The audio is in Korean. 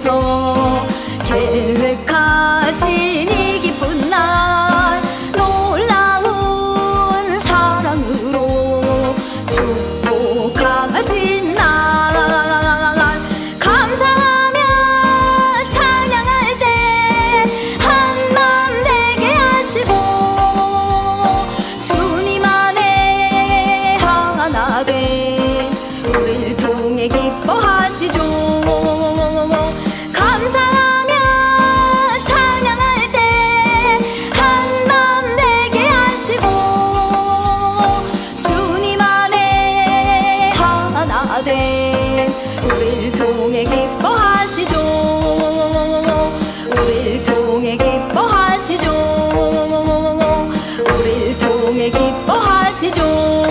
위해서 계획하신 이 기쁜 날 놀라운 사랑으로 축복하신 날 감사하며 찬양할 때 한맘 되게 하시고 주님 안에 하나 되 기뻐하시죠. 우릴 통해 기뻐하시죠. 우릴 통해 기뻐하시죠.